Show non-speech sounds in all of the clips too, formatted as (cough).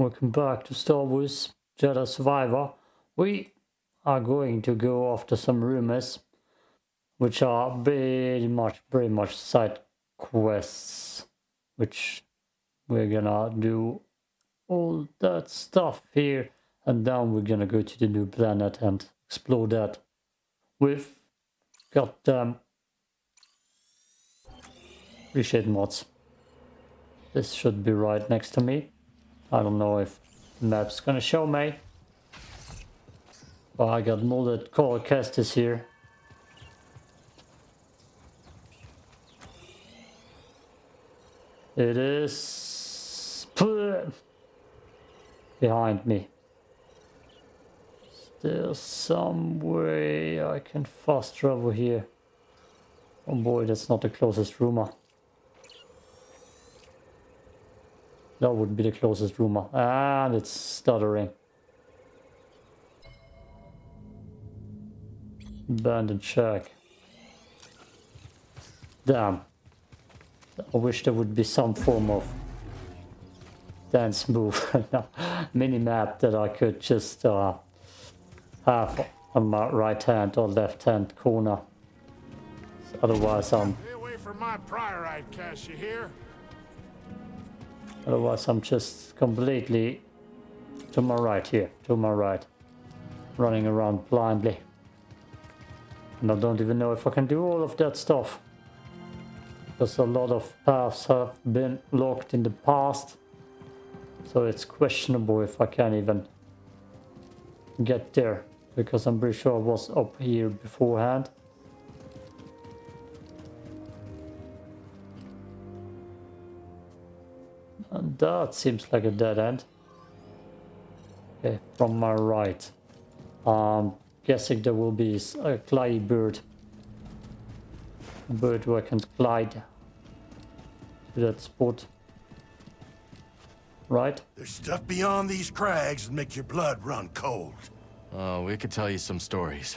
Welcome back to Star Wars Jedi Survivor. We are going to go after some rumors, which are very much, very much side quests, which we're gonna do all that stuff here, and then we're gonna go to the new planet and explore that with goddamn um, appreciate mods. This should be right next to me. I don't know if the map's gonna show me. But I got molded Cal Kestis here. It is behind me. There's some way I can fast travel here. Oh boy, that's not the closest rumor. That wouldn't be the closest rumor. And it's stuttering. Abandoned shack. Damn. I wish there would be some form of dance move, (laughs) mini map that I could just uh, have on my right hand or left hand corner. Otherwise, I'm. Stay away from my priorite cache, you hear? Otherwise I'm just completely to my right here, to my right. Running around blindly. And I don't even know if I can do all of that stuff. Because a lot of paths have been locked in the past. So it's questionable if I can even get there. Because I'm pretty sure I was up here beforehand. That seems like a dead end. Okay, from my right. Um, guessing there will be a glide bird. A bird where I can glide to that spot. Right? There's stuff beyond these crags that make your blood run cold. Oh, we could tell you some stories.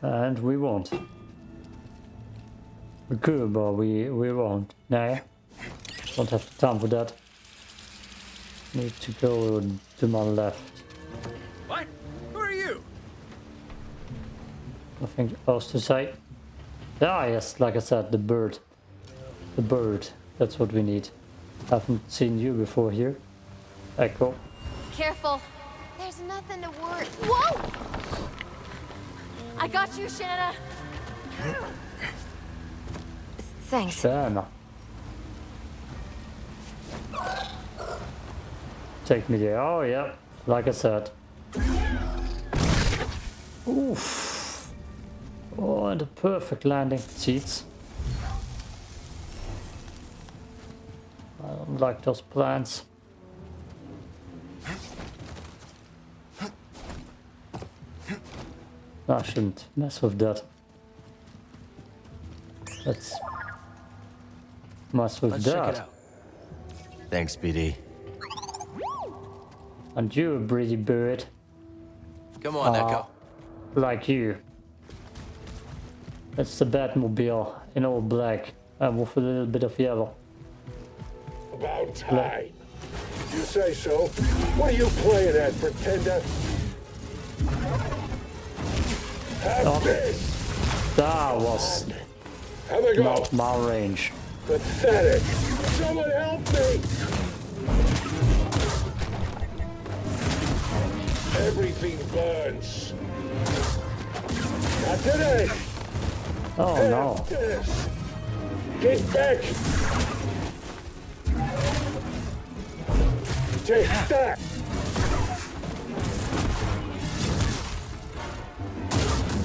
And we won't. We could, but we, we won't. Nah. Don't have the time for that. Need to go to my left. What? Who are you? Nothing else to say. Ah, yes, like I said, the bird. The bird. That's what we need. Haven't seen you before here. Echo. Careful. There's nothing to worry. Whoa! I got you, Shanna. Thanks. Shanna. Take me there. Oh, yeah. Like I said. Oof. Oh, and a perfect landing. Seats. I don't like those plants. I shouldn't mess with that. Let's mess with Let's that. check it out. Thanks, BD. And you, a pretty bird, Come on, Uh, Echo. like you. It's the Batmobile in all black and with a little bit of yellow. About time. You say so. What are you playing at, pretender? Have Oh. this! That was Have a go! not my range. Pathetic! Someone help me! Everything burns. Not today! Oh Have no. this! Get back! Take that!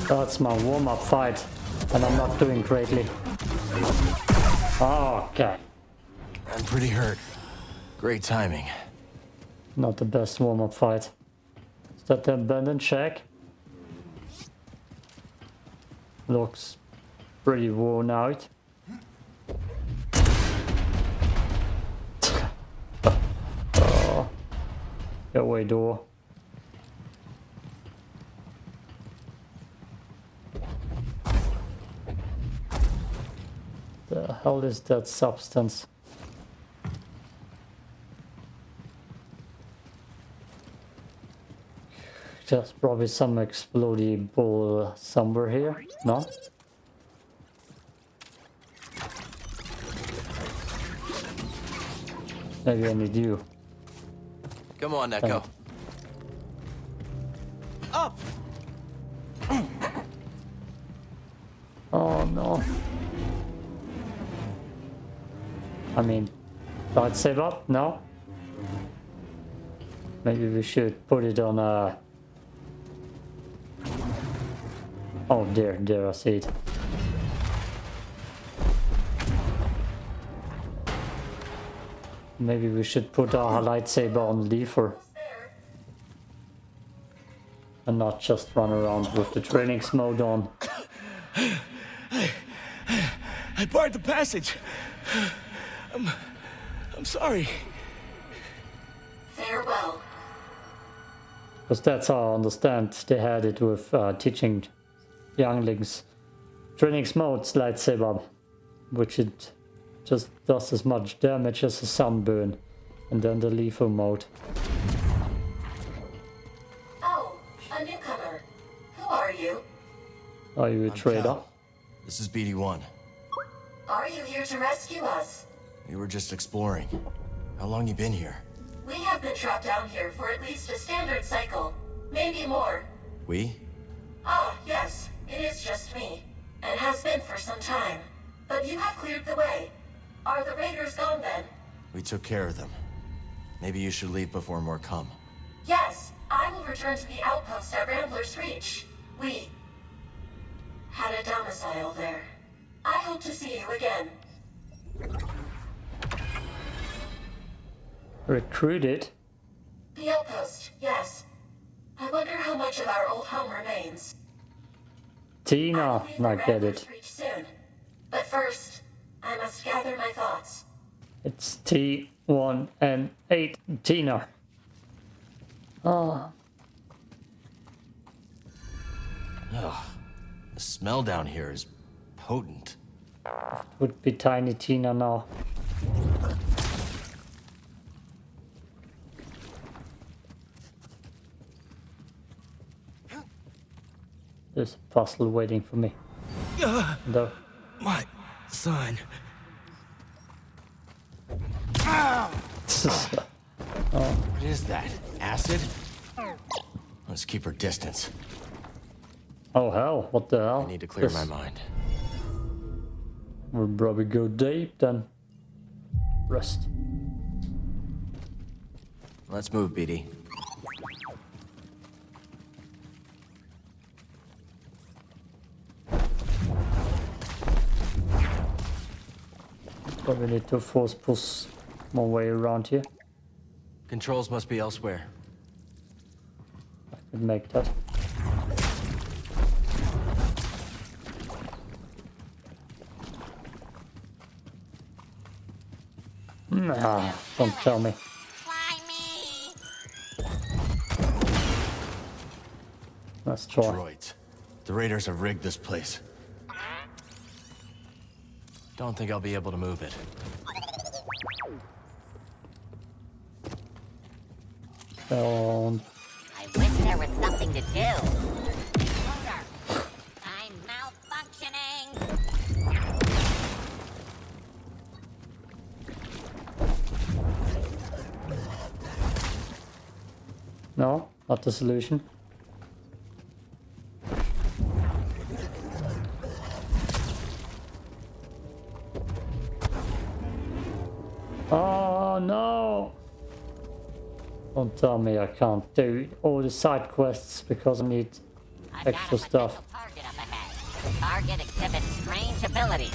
That's my warm-up fight and I'm not doing greatly. Okay. I'm pretty hurt. Great timing. Not the best warm-up fight. Is that the abandoned shack? Looks pretty worn out. oh. Get away door. The hell is that substance? There's probably some explodable somewhere here. No? Maybe I need you. Come on, Nekko. Up! Oh no. I mean, light save up? No? Maybe we should put it on a... Oh, dear, there, I see it. Maybe we should put our lightsaber on lever and not just run around with the training mode on. I barred the passage. I'm... I'm sorry. Farewell. Because that's how I understand they had it with uh, teaching younglings training modes lightsaber, which it just does as much damage as a sunburn, and then the lethal mode. Oh, a newcomer. Who are you? Are you a I'm trader? Cal. This is BD-1. Are you here to rescue us? We were just exploring. How long you been here? We have been trapped down here for at least a standard cycle. Maybe more. We? Yes. It is just me. And has been for some time. But you have cleared the way. Are the raiders gone then? We took care of them. Maybe you should leave before more come. Yes, I will return to the outpost at Rambler's Reach. We had a domicile there. I hope to see you again. Recruited? The outpost, yes. I wonder how much of our old home remains. Tina, will leave I for get it. Soon. But first, I must gather my thoughts. It's T1 and 8 Tina. Oh. Ugh. The smell down here is potent. would be Tiny Tina now. There's a puzzle waiting for me. Though. My son. (laughs) Oh. What is that? Acid? Let's keep her distance. oh hell, what the hell? I need to clear This my mind. We'll probably go deep then. Rest. Let's move, BD. Probably need to force push my way around here. Controls must be elsewhere. I could make that. Nah, don't tell me! Let's try. Droids. The raiders have rigged this place. Don't think I'll be able to move it. Um, I wish there was something to do. I'm malfunctioning. no, not the solution. Tell me I can't do all the side quests because I need I've extra stuff. target up ahead. The target exhibits strange abilities.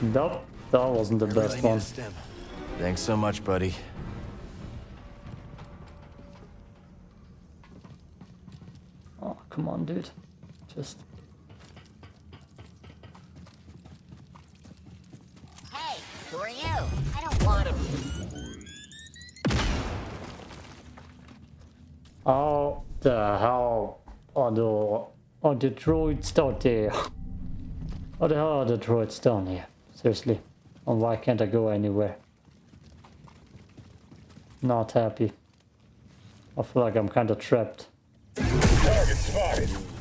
Nope, that wasn't the Really best need a one. stim. Thanks so much, buddy. Oh, come on, dude. Just Hey, who are you? I don't want to. How the hell are the are the droids down there? How the hell are the droids down here? Seriously. And why can't I go anywhere? Not happy. I feel like I'm kind of trapped. Target spotted.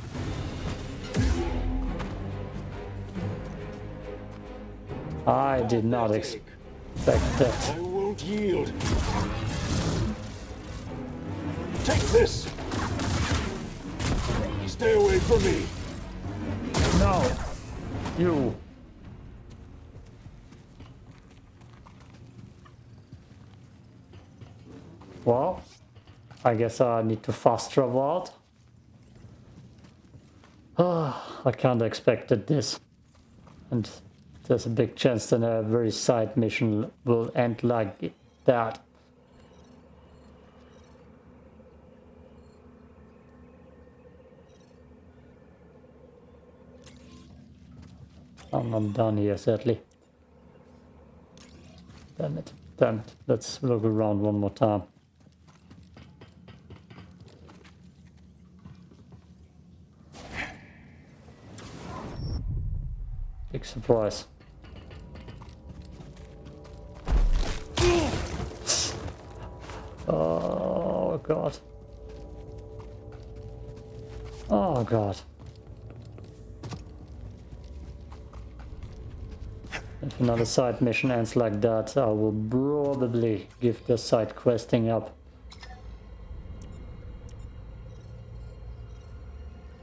I did not expect that. I won't yield. Take this. Stay away from me. No! You! Well, I guess I need to fast travel out. Ah, (sighs) I kinda expected this. And there's a big chance that a very side mission will end like that. I'm not done here, sadly. Damn it. Damn it. Let's look around one more time. Big surprise. God. Oh god. If another side mission ends like that, I will probably give the side questing up.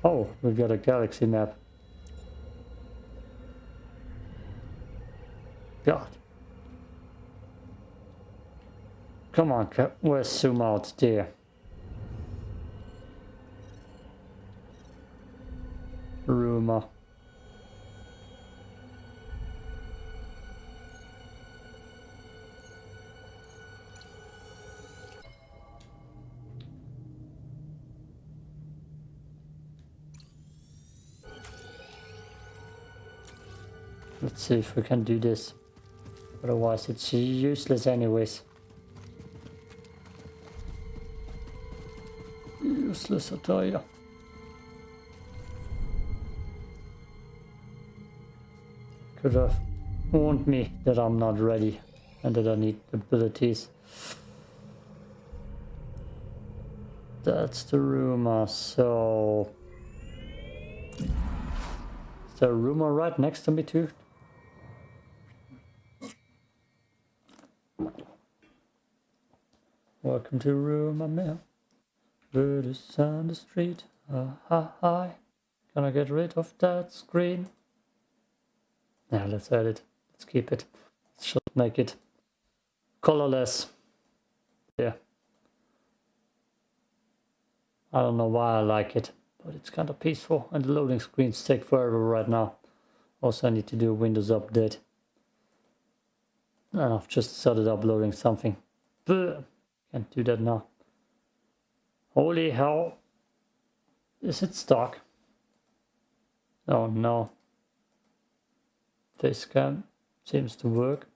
Oh, we've got a galaxy map. God. Come on, where's zoom out there? Let's see if we can do this. Otherwise it's useless anyways. Useless, I Could have warned me that I'm not ready and that I need abilities. That's the rumor, so... Is there a rumor right next to me too? Welcome to Rumor Mill. Bird is on the street. Ah, hi, hi. Can I get rid of that screen? Yeah, let's add it. Let's keep it. Just make it colorless. Yeah. I don't know why I like it, but it's kind of peaceful and the loading screens take forever right now. Also, I need to do a Windows update. And I've just started uploading something. Can't do that now. Holy hell. Is it stuck? Oh no. This cam seems to work.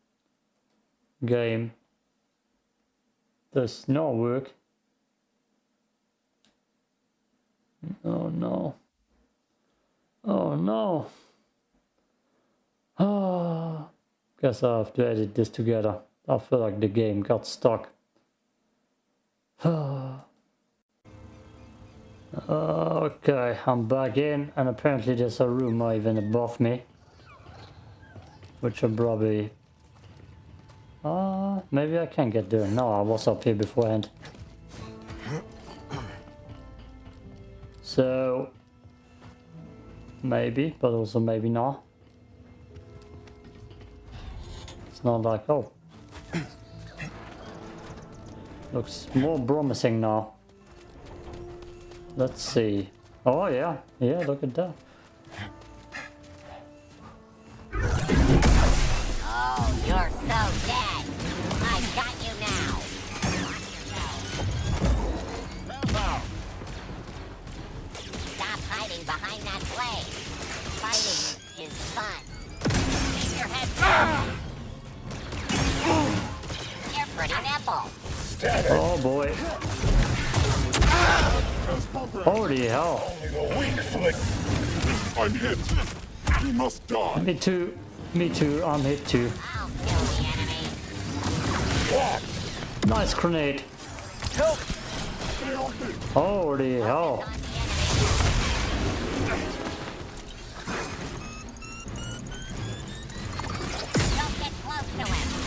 Game does not work. Oh no. Oh no. Ah. Guess I have to edit this together. I feel like the game got stuck. okay, I'm back in and apparently there's a room even above me. Which I'm probably... Uh, maybe I can get there. No, I was up here beforehand. So... Maybe, but also maybe not. It's not like, oh, Looks more promising now. Let's see. Oh yeah, yeah, look at that. Behind that blade. Fighting is fun. Keep your head down. You're pretty nimble. Oh boy. Holy hell. Only the weak flick. I'm hit. He must die. Me too. Me too. I'm hit too. I'll kill the enemy. Nice grenade. Help! Holy hell.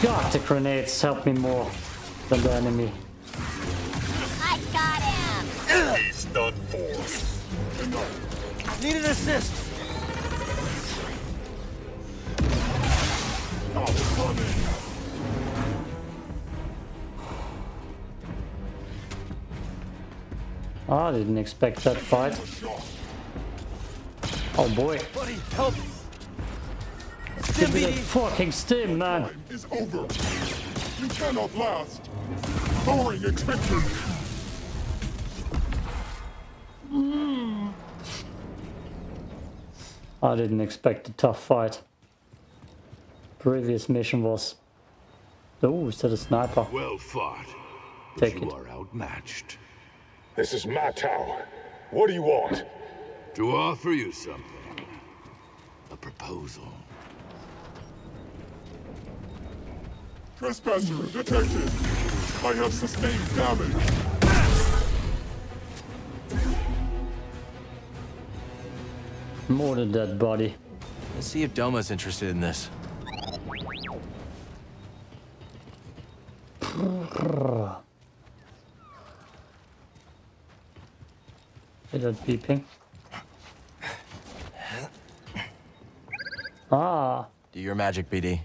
God, the grenades help me more than the enemy. I got him. He's done for. Need an assist. I'm coming. I didn't expect that fight. Oh boy. Buddy, help. Give me that fucking stim, man. Is over. You cannot last. Lowering extension. I didn't expect a tough fight. Previous mission was... Oh, is that a sniper? Well fought. Take you it. are outmatched. This is my tower. What do you want? To offer you something. A proposal. Trespasser detected. I have sustained damage. More than that body. Let's see if Doma's interested in this. Is that beeping? Ah, Do your magic, BD.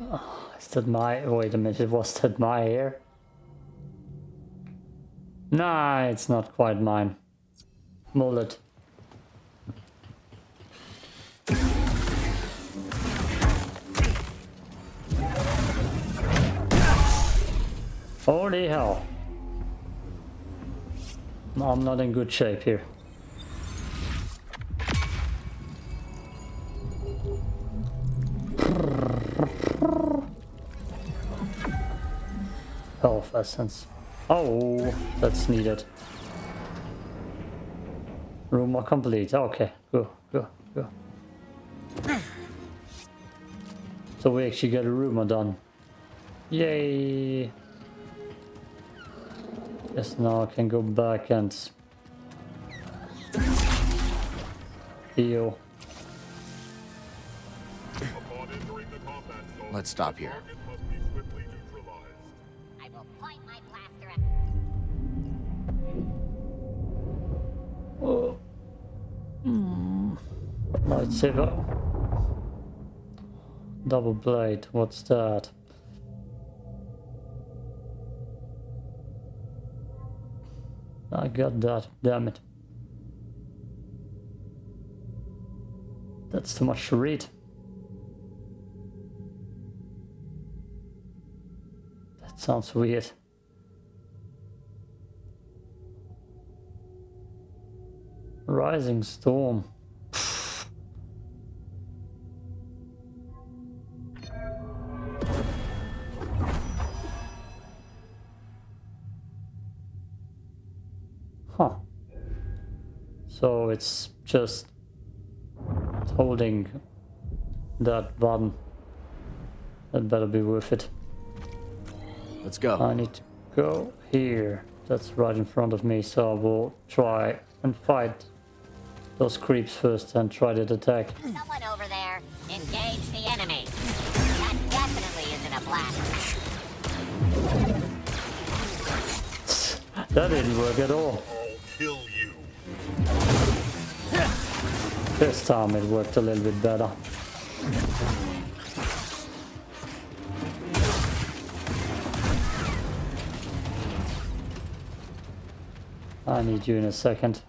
(sighs) is that my... Wait a minute, it was that my hair? Nah, it's not quite mine. Mullet. Holy hell. I'm not in good shape here. Health essence. Oh, that's needed. Room complete. Ah, okay, go, go, go. So we actually get a rumor done. Yay! Yes, now I can go back and heal. Let's stop here. Oh. Mm. Lightsaber. Double blade, what's that? I got that, damn it. That's too much to read. That sounds weird. Rising storm. Huh. So it's just holding that button. That better be worth it. Let's go. I need to go here. That's right in front of me, so I will try and fight those creeps first and try to attack. someone over there. Engage the enemy. That definitely isn't a blaster. (laughs) That didn't work at all. Kill you. This time it worked a little bit better. I need you in a second.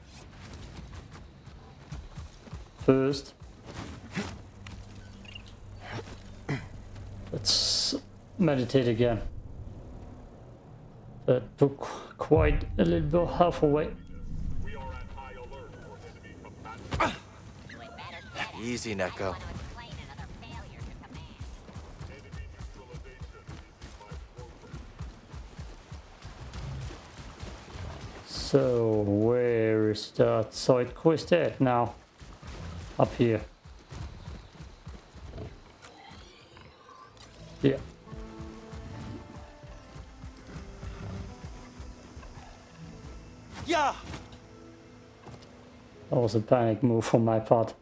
First, let's meditate again. That took quite a little bit half away. We are at high alert for enemy combatants. You had better get it. Easy, Nekko. want to explain another failure to command. Enemy neutralization is my program. So where is that side quest at now? up here. Yeah. Yeah. That was a panic move from my part.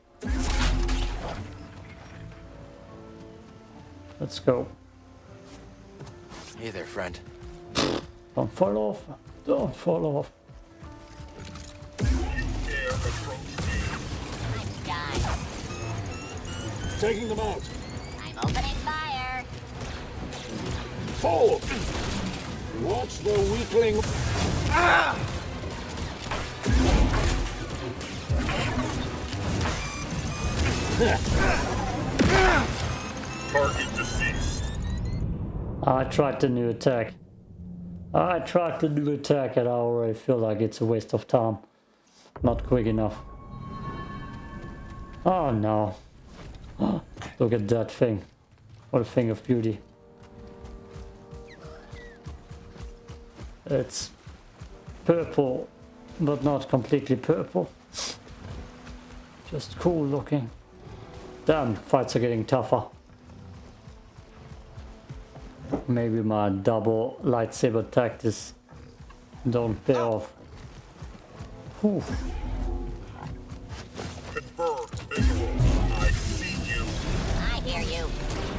Let's go. Hey there, friend. Don't fall off. Don't fall off. Taking them out. I'm opening fire. Fall! Watch the weakling. Ah! Target deceased. I tried the new attack. I tried the new attack and I already feel like it's a waste of time. Not quick enough. Oh no. Look at that thing. What a thing of beauty. It's purple, but not completely purple. Just cool looking. Damn, fights are getting tougher. Maybe my double lightsaber tactics don't pay off. Whew.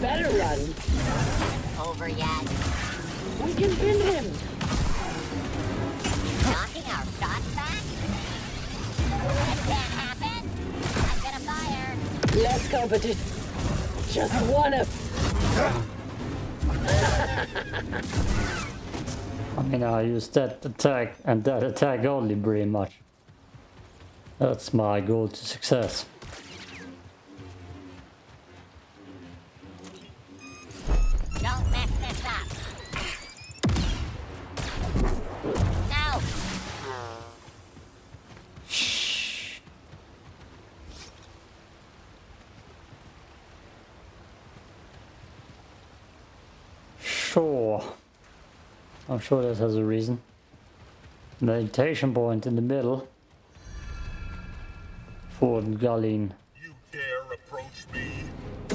Better run. Over yet. We can pin him. Knocking our shots back? That can't happen. I'm gonna fire. Less competition. Just one of. (laughs) I mean, I use that attack and that attack only pretty much. That's my goal to success. I'm sure this has a reason. Meditation point in the middle. Fort Gallin. You dare approach me? (laughs)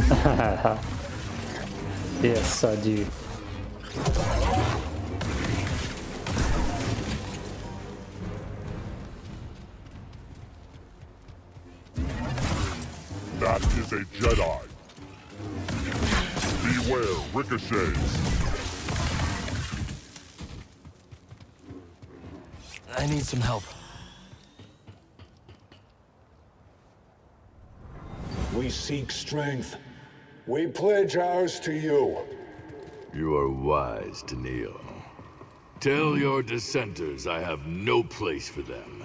yes, I do. That is a Jedi. Beware ricochets. I need some help. We seek strength. We pledge ours to you. You are wise to kneel. Tell your dissenters I have no place for them.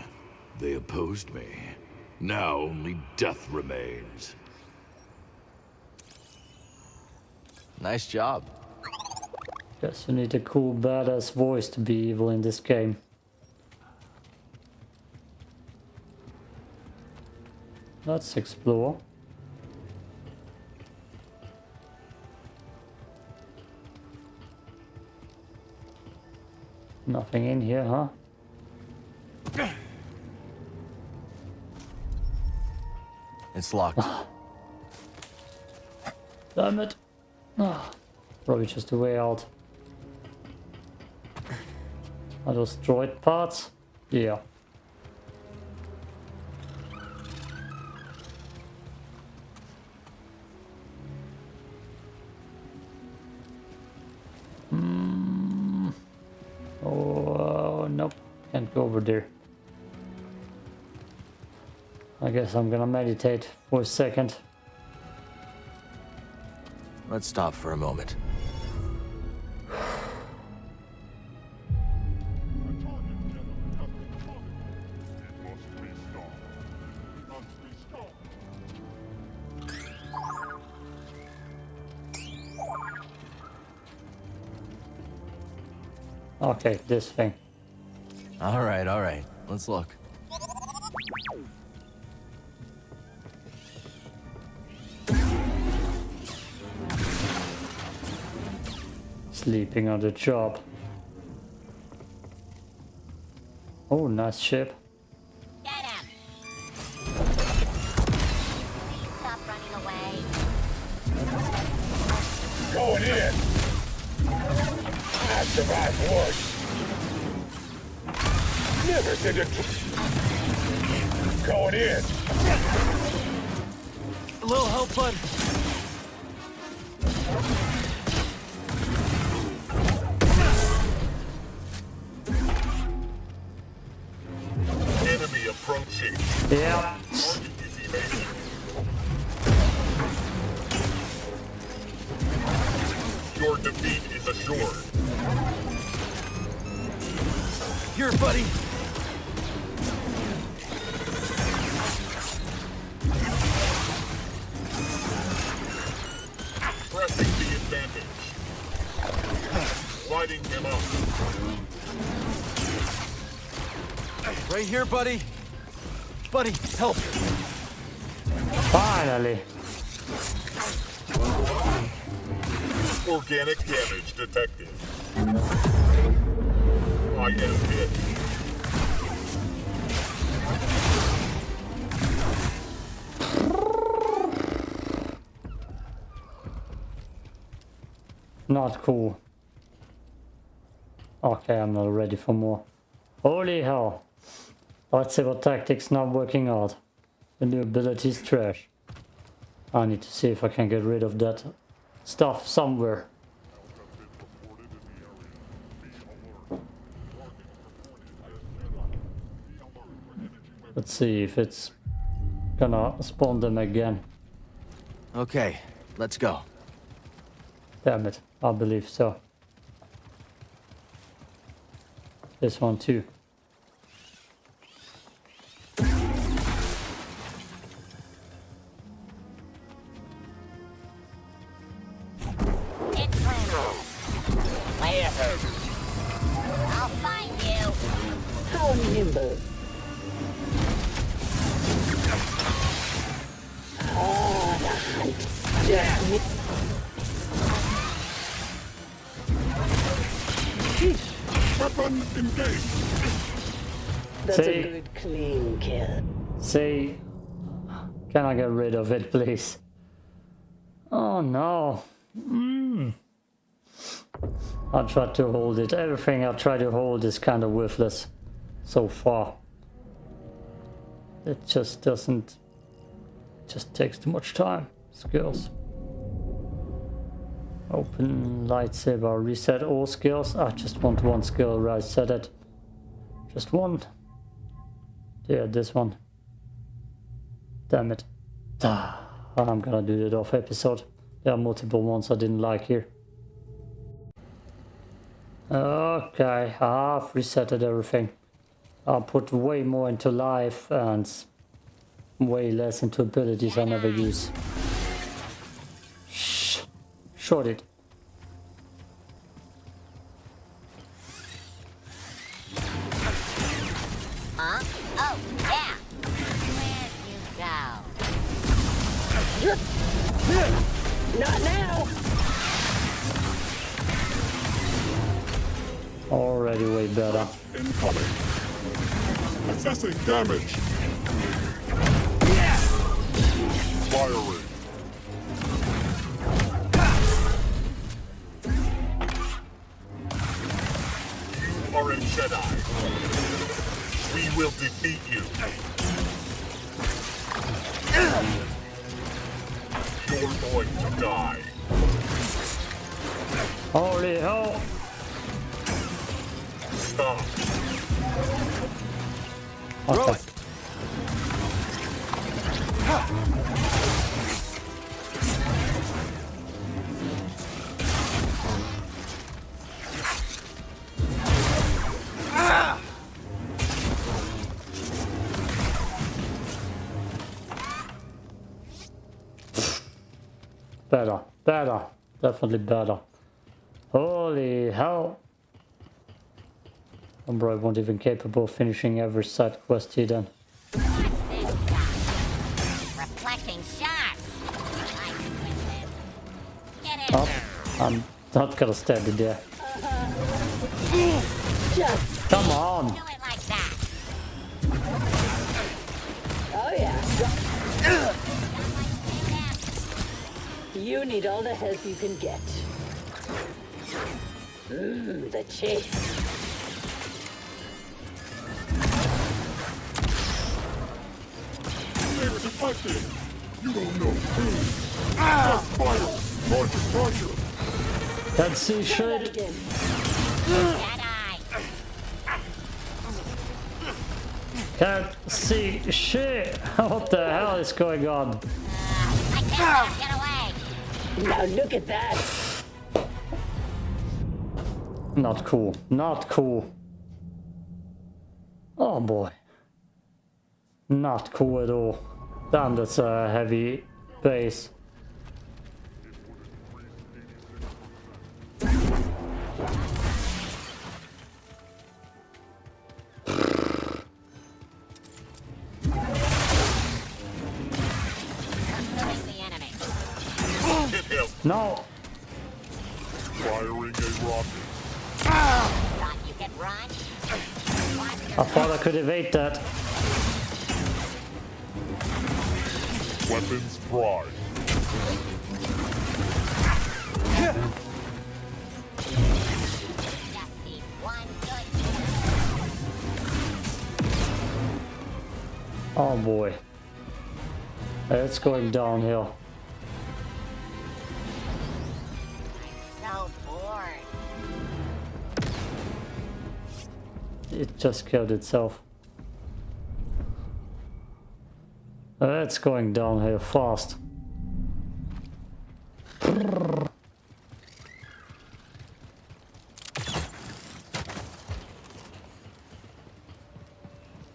They opposed me. Now only death remains. Nice job. Guess you need a cool badass voice to be evil in this game. Let's explore. Nothing in here, huh? It's locked. Damn it. Ah, probably just a way out. Are those droid parts? Yeah. Guess I'm gonna meditate for a second. Let's stop for a moment. It must be stopped. It must be stopped. Okay, this thing. All right, all right. Let's look. Sleeping on the job. Oh, nice ship. Get him. Stop running away. Going in. I survived worse. No. rivers into... assured. Here, buddy. Pressing the advantage. Lighting him up. Right here, buddy. Buddy, help. Finally. Organic damage detected. I am hit. Not cool. Okay, I'm not ready for more. Holy hell. Lightsaber tactics not working out. The new ability is trash. I need to see if I can get rid of that stuff somewhere. Let's see if it's gonna spawn them again. Okay, let's go. Damn it, I believe so. This one too. It, please? Oh no. Mm. I tried to hold it. Everything I try to hold is kind of worthless so far. It just doesn't. Just takes too much time. Skills. Open lightsaber. Reset all skills. I just want one skill. Right, set it. Just one. Yeah, this one. Damn it. Ah, I'm gonna do that off episode. There are multiple ones I didn't like here. Okay, I've resetted everything. I put way more into life and way less into abilities I never use. Shh. Short it. Already way better. Incoming. Assessing damage. Firing. You are a Jedi. We will defeat you. You're going to die. Holy hell! Stop. Okay. Better, better, definitely better. Holy hell! I'm probably won't even capable of finishing every side quest here then. I can win this. Get oh, in Oh, there. I'm not gonna stand in there. Come on! Like oh yeah. Done like that. You need all the help you can get. Mmm, the chase. Favorite it. You don't know who. Ah! Fire! Punch it, punch it. Can't see Try that. Jedi! Can't see shit. (laughs) What the hell is going on? I can't get away! Now look at that. Not cool. Not cool. Oh boy. Not cool at all. Damn, that's a heavy base. Pursuing the enemy. Hit him. No! Firing a rocket. Thought you could run? I thought I could evade that. Weapons prime. Oh boy. It's going downhill. so. It just killed itself. It's going downhill fast.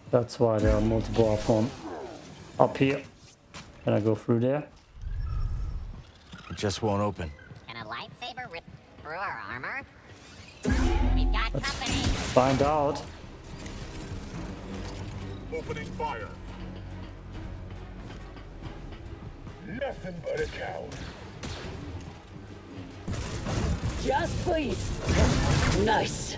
That's why there are multiple up on up here. Can I go through there? It just won't open. Can a lightsaber rip through our armor? We've got company. Find out. Opening fire. Nothing but a coward. Just please. Nice.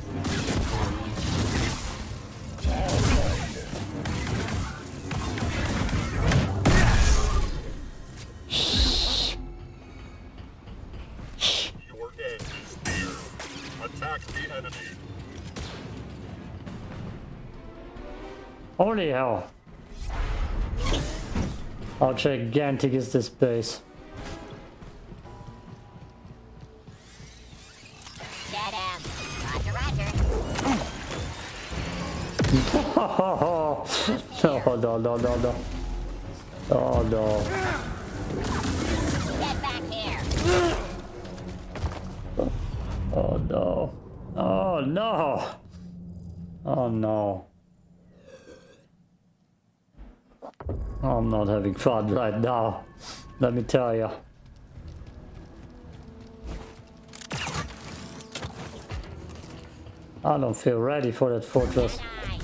Your end is near. Attack the enemy. Holy hell. How gigantic is this base? Get him. Roger, roger. (laughs) no, no, no, no, no. Oh no. Get back here. Oh no. Oh no. Oh no. I'm not having fun right now. Let me tell you. I don't feel ready for that fortress. Jedi.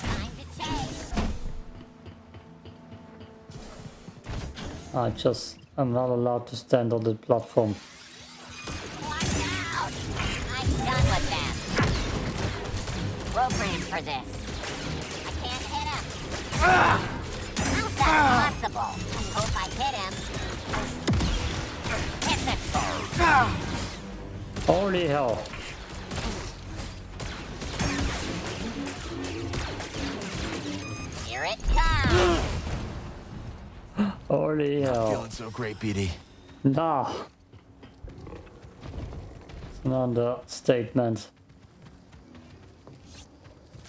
Time to chase. I just, I'm not allowed to stand on the platform. Watch out! I'm done with them. Programmed for this. I can't hit him. How's I hope I hit him. Hit. Holy hell. Here it comes. Holy hell. Feeling so great, BD. Nah. It's an understatement.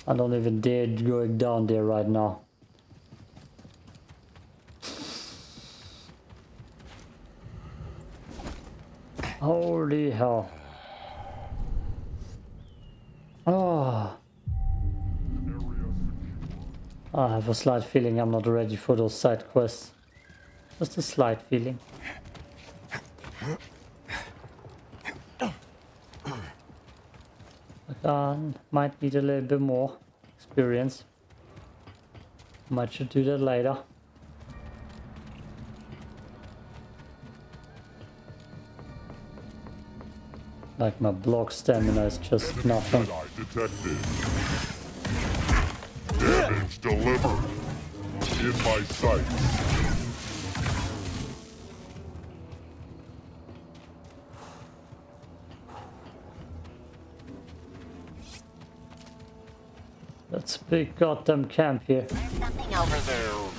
I don't even dare going down there right now. Holy hell. Oh. I have a slight feeling I'm not ready for those side quests. Just a slight feeling. Uh, might need a little bit more experience. Might should do that later. Like my block stamina is just nothing. Jedi detected. Damage delivered. In my sight. That's a big goddamn camp here. There's something over there.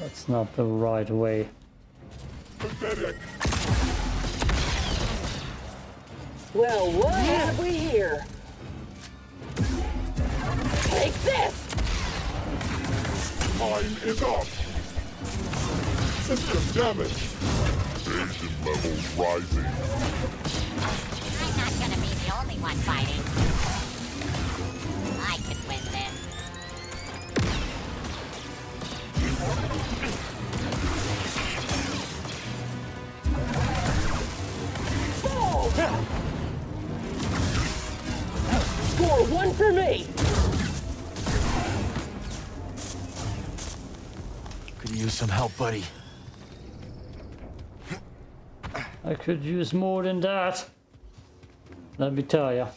That's not the right way. Pathetic. Well, what have we here? Is up. System damage. Invasion levels rising. I'm not gonna be the only one fighting. I could win this. Fall! Score one for me! Some help, buddy. I could use more than that. Let me tell ya.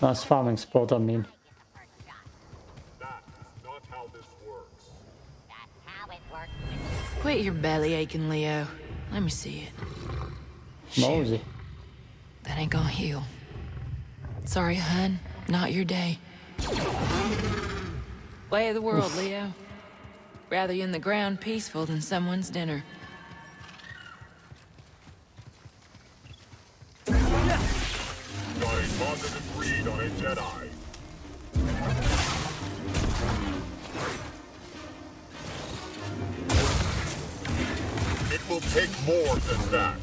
Nice farming spot, I mean. That's not how this works. That's how it works with Quit your belly aching, Leo. Let me see it. Mosey. That ain't gonna heal. Sorry, hun. Not your day. Way of the world, Leo. Rather you in the ground peaceful than someone's dinner. Dying positive read on a Jedi. It will take more than that.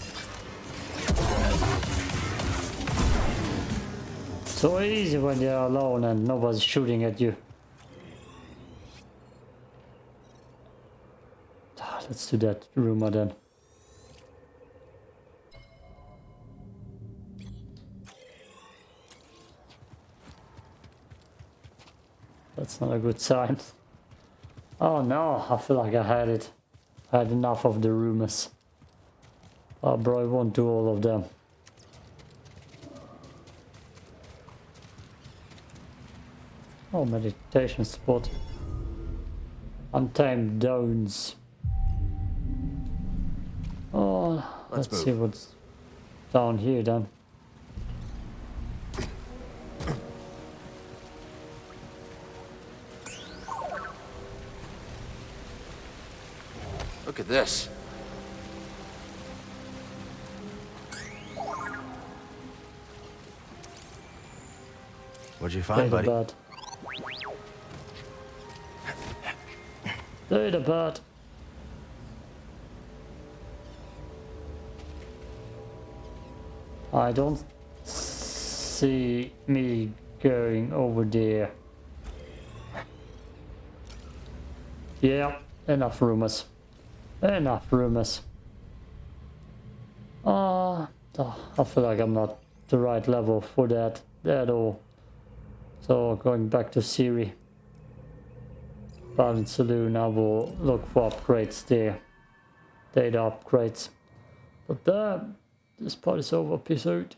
So easy when you're alone and nobody's shooting at you. Let's do that rumor then. That's not a good sign. Oh no, I feel like I had it. I had enough of the rumors. Oh bro, I won't do all of them. Oh, meditation spot. Untamed Downs. Let's, Let's see what's down here then. Look at this. What'd you find, buddy? Data bird. Data bird. I don't see me going over there. Yeah, enough rumors. Enough rumors. Ah, oh, I feel like I'm not the right level for that at all. So going back to Siri. Bargain Saloon, I will look for upgrades there. Data upgrades. But uh, this part is over. Peace out.